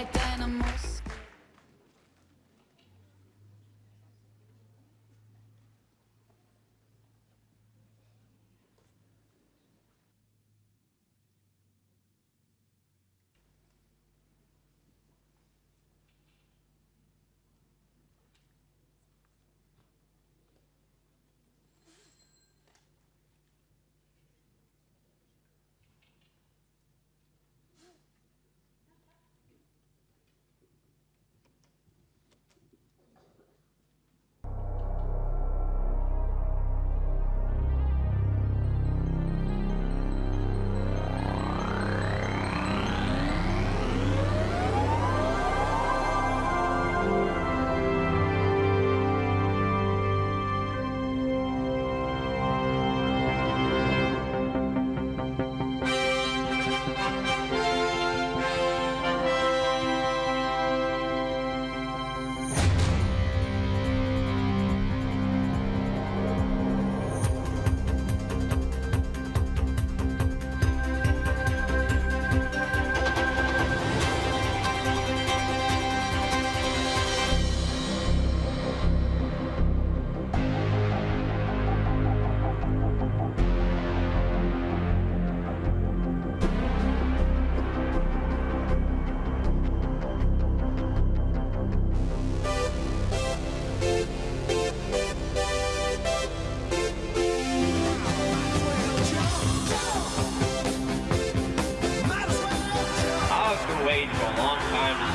like dynamos.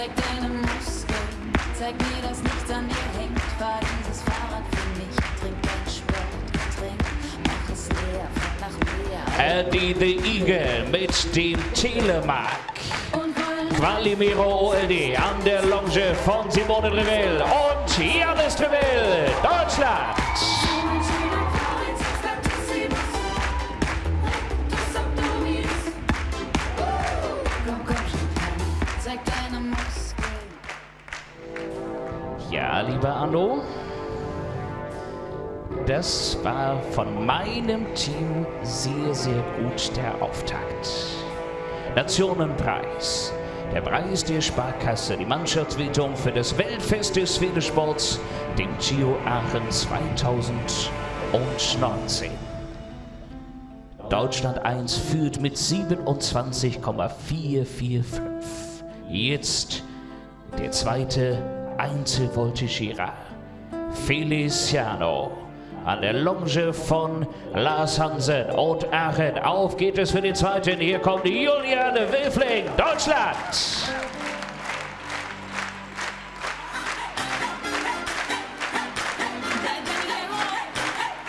Zeig deine Muskeln, zeig mir, dass nichts an dir hängt. Fahr dieses Fahrrad für mich, trink dein Sportgetränk, mach es leer, nach mehr. Eddie the Eagle mit dem Telemark. Qualimiro OLD an der Longe von Simone Revell und Janis Revell, Deutschland. Lieber Anno, das war von meinem Team sehr, sehr gut der Auftakt. Nationenpreis. Der Preis der Sparkasse, die Mannschaftswertung für das Weltfest des Pferdesports, den Gio Aachen 2019. Deutschland 1 führt mit 27,445. Jetzt der zweite Einzelvoltigierer. Feliciano. An der Longe von Lars Hansen und Aachen. Auf geht es für den zweiten. Hier kommt Julian Wilfling, Deutschland.